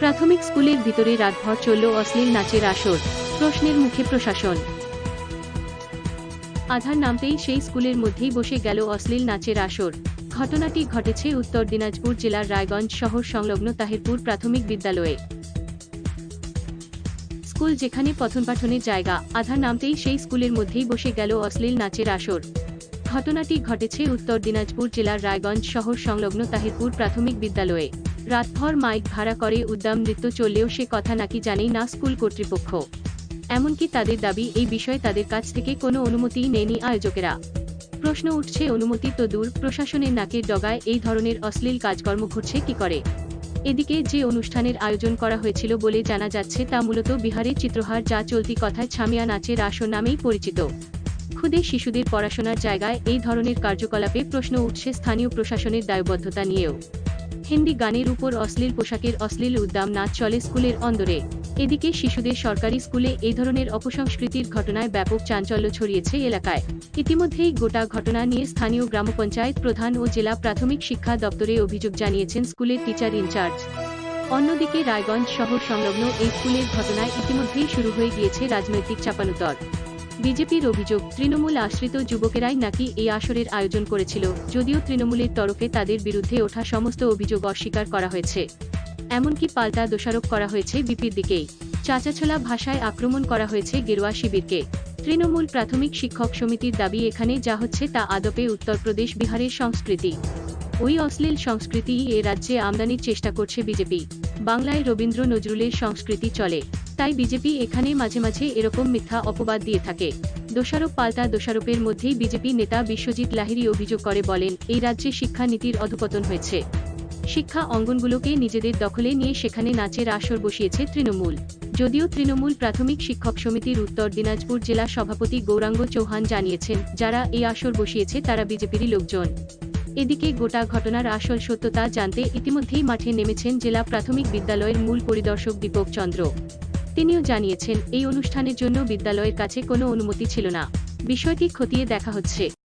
প্রাথমিক স্কুলের ভিতরে রাতভর চলল অশ্লীল নাচের আসর, প্রশ্নের মুখে প্রশাসন। আধার নামতেই সেই স্কুলের মধ্যেই বসে গেল অশ্লীল নাচের আসর। ঘটনাটি ঘটেছে উত্তর দিনাজপুর জেলার রায়গঞ্জ শহর সংলগ্ন তাহিরপুর প্রাথমিক বিদ্যালয়ে। স্কুল যেখানে পঠন পাঠনের জায়গা, আধার নামতেই সেই স্কুলের মধ্যেই বসে গেল অশ্লীল নাচের আসর। ঘটনাটি ঘটেছে উত্তর দিনাজপুর জেলার রায়গঞ্জ শহর সংলগ্ন তাহিরপুর প্রাথমিক বিদ্যালয়ে। রাতভর মাইক ভাড়া করে উদ্দাম নৃত্য চললেও সে কথা নাকি জানেই না স্কুল কর্তৃপক্ষ। এমনকি তাদের দাবি, এই বিষয়ে তাদের কাছ থেকে কোনো অনুমতিই নেয়নি আয়োজকেরা। প্রশ্ন উঠছে, অনুমতি তো দূর, প্রশাসনের নাকের ডগায় এই ধরনের অশ্লীল কাজকর্ম ঘটছে কি করে? এদিকে যে অনুষ্ঠানের আয়োজন করা হয়েছিল বলে জানা যাচ্ছে, তা মূলত বিহারের চিত্রহার যা চলতি কথায় ছামিয়া নাচের আসর নামেই পরিচিত। খুদে শিশুদের পড়াশোনার জায়গায় এই ধরনের কার্যকলাপে প্রশ্ন উঠছে স্থানীয় প্রশাসনের দায়বদ্ধতা নিয়েও। হিন্দি গানের উপর অশ্লীল পোশাকের অশ্লীল উদ্দাম নাচ চলে স্কুলের অন্দরে। এদিকে শিশুদের সরকারি স্কুলে এই ধরনের অপসংস্কৃতির ঘটনায় ব্যাপক চাঞ্চল্য ছড়িয়েছে এলাকায়। ইতিমধ্যেই গোটা ঘটনা নিয়ে স্থানীয় গ্রাম পঞ্চায়েত প্রধান ও জেলা প্রাথমিক শিক্ষা দপ্তরে অভিযোগ জানিয়েছেন স্কুলের টিচার ইনচার্জ। অন্যদিকে রায়গঞ্জ শহর সংলগ্ন এই স্কুলের ঘটনায় ইতিমধ্যেই শুরু হয়ে গিয়েছে রাজনৈতিক চাপানুতর। বিজেপির অভিযোগ, তৃণমূল আশ্রিত যুবকেরাই নাকি এই আসরের আয়োজন করেছিল, যদিও তৃণমূলের তরফে তাদের বিরুদ্ধে ওঠা সমস্ত অভিযোগ অস্বীকার করা হয়েছে। এমনকি পাল্টা দোষারোপ করা হয়েছে বিপির দিকেই। চাচাছোলা ভাষায় আক্রমণ করা হয়েছে গেরুয়া শিবিরকে। তৃণমূল প্রাথমিক শিক্ষক সমিতির দাবি এখানে যা হচ্ছে তা আদপে উত্তরপ্রদেশ বিহারের সংস্কৃতি। ওই অশ্লীল সংস্কৃতি এ রাজ্যে আমদানির চেষ্টা করছে বিজেপি। বাংলায় রবীন্দ্র নজরুলের সংস্কৃতি চলে। তাই বিজেপি এখানে মাঝে মাঝে এরকম মিথ্যা অপবাদ দিয়ে থাকে। দোষারোপ পাল্টা দোষারোপের মধ্যেই বিজেপি নেতা বিশ্বজিৎ লাহিড়ী অভিযোগ করে বলেন, এই রাজ্যে শিক্ষা নীতির অধপতন হয়েছে। শিক্ষা অঙ্গনগুলোকে নিজেদের দখলে নিয়ে সেখানে নাচের আসর বসিয়েছে তৃণমূল। যদিও তৃণমূল প্রাথমিক শিক্ষক সমিতির উত্তর দিনাজপুর জেলা সভাপতি গৌরাঙ্গ চৌহান জানিয়েছেন, যারা এই আসর বসিয়েছে তারা বিজেপিরই লোকজন। এদিকে গোটা ঘটনার আসল সত্যতা জানতে ইতিমধ্যেই মাঠে নেমেছেন জেলা প্রাথমিক বিদ্যালয়ের মূল পরিদর্শক দীপক চন্দ্র। তিনিও জানিয়েছেন, এই অনুষ্ঠানের জন্য বিদ্যালয়ের কাছে কোনো অনুমতি ছিল না। বিষয়টি খতিয়ে দেখা হচ্ছে।